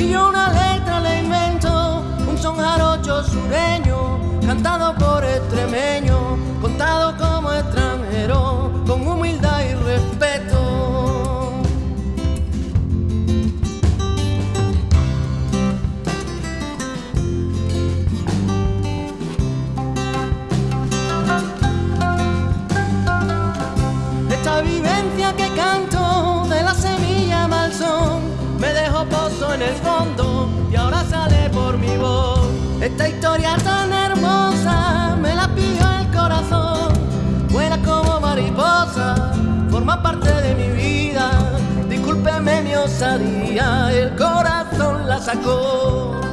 y una letra le invento, un son jarocho sureño, cantado por extremeño, contado como extremeño. y ahora sale por mi voz. Esta historia tan hermosa me la pidió el corazón. Vuela como mariposa, forma parte de mi vida. Discúlpeme mi osadía, el corazón la sacó.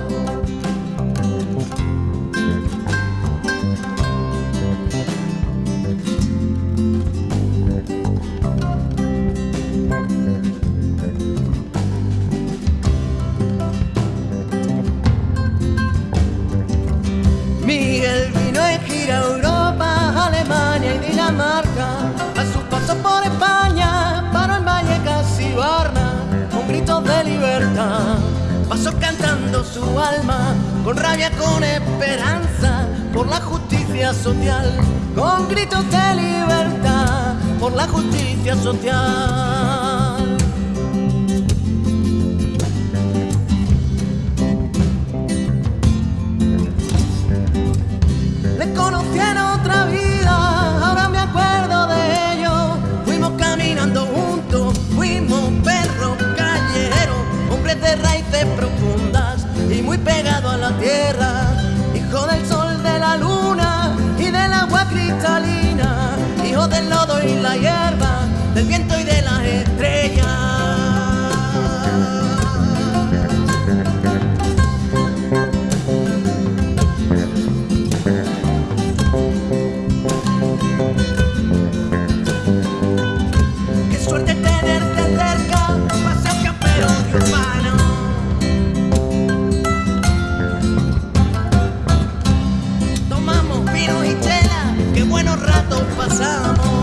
Pasó cantando su alma, con rabia, con esperanza, por la justicia social. Con gritos de libertad, por la justicia social. A la tierra. Hijo del sol, de la luna y del agua cristalina, hijo del lodo y la hierba, del viento y de las ratos pasamos.